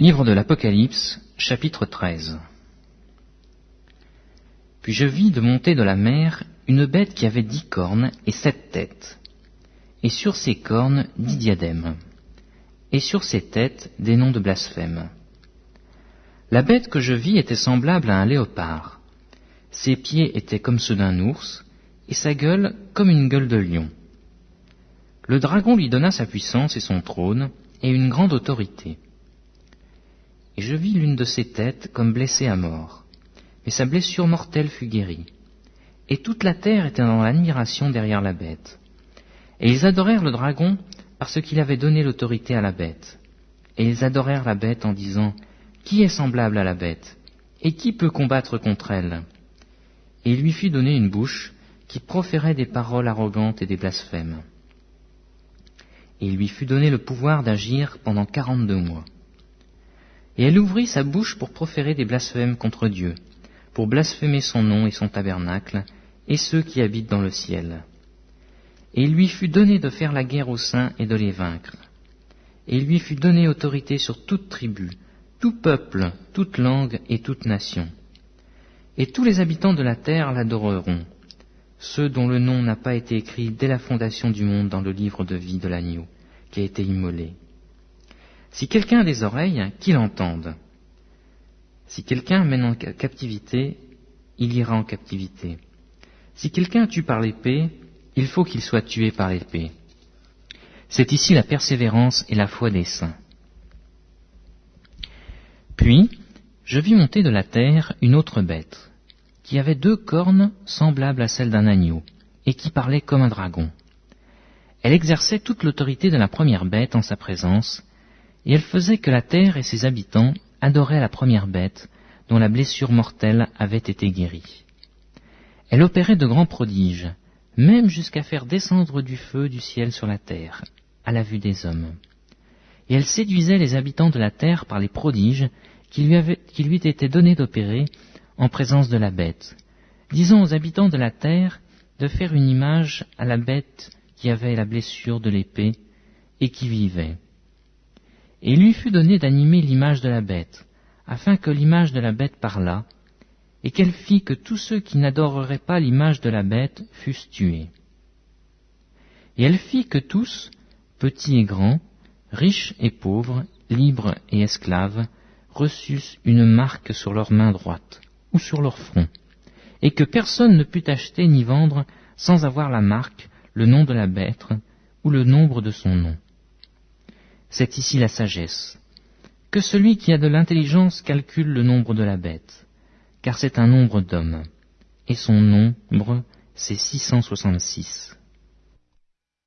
Livre de l'Apocalypse, chapitre 13 Puis je vis de monter de la mer une bête qui avait dix cornes et sept têtes, et sur ses cornes dix diadèmes, et sur ses têtes des noms de blasphème. La bête que je vis était semblable à un léopard. Ses pieds étaient comme ceux d'un ours, et sa gueule comme une gueule de lion. Le dragon lui donna sa puissance et son trône, et une grande autorité. Et je vis l'une de ses têtes comme blessée à mort, mais sa blessure mortelle fut guérie. Et toute la terre était dans l'admiration derrière la bête. Et ils adorèrent le dragon parce qu'il avait donné l'autorité à la bête. Et ils adorèrent la bête en disant, Qui est semblable à la bête? Et qui peut combattre contre elle? Et il lui fut donné une bouche qui proférait des paroles arrogantes et des blasphèmes et il lui fut donné le pouvoir d'agir pendant quarante-deux mois. Et elle ouvrit sa bouche pour proférer des blasphèmes contre Dieu, pour blasphémer son nom et son tabernacle, et ceux qui habitent dans le ciel. Et il lui fut donné de faire la guerre aux saints et de les vaincre. Et il lui fut donné autorité sur toute tribu, tout peuple, toute langue et toute nation. Et tous les habitants de la terre l'adoreront, ceux dont le nom n'a pas été écrit dès la fondation du monde dans le livre de vie de l'agneau, qui a été immolé. Si quelqu'un a des oreilles, qu'il entende. Si quelqu'un mène en captivité, il ira en captivité. Si quelqu'un tue par l'épée, il faut qu'il soit tué par l'épée. C'est ici la persévérance et la foi des saints. Puis, je vis monter de la terre une autre bête qui avait deux cornes semblables à celles d'un agneau, et qui parlait comme un dragon. Elle exerçait toute l'autorité de la première bête en sa présence, et elle faisait que la terre et ses habitants adoraient la première bête, dont la blessure mortelle avait été guérie. Elle opérait de grands prodiges, même jusqu'à faire descendre du feu du ciel sur la terre, à la vue des hommes. Et elle séduisait les habitants de la terre par les prodiges qui lui, avaient, qui étaient donnés d'opérer en présence de la bête. Disons aux habitants de la terre de faire une image à la bête qui avait la blessure de l'épée et qui vivait. Et lui fut donné d'animer l'image de la bête, afin que l'image de la bête parlât, et qu'elle fit que tous ceux qui n'adoreraient pas l'image de la bête fussent tués. Et elle fit que tous, petits et grands, riches et pauvres, libres et esclaves, reçussent une marque sur leur main droite, ou sur leur front, et que personne ne put acheter ni vendre sans avoir la marque, le nom de la bête, ou le nombre de son nom. C'est ici la sagesse. Que celui qui a de l'intelligence calcule le nombre de la bête, car c'est un nombre d'hommes, et son nombre c'est 666.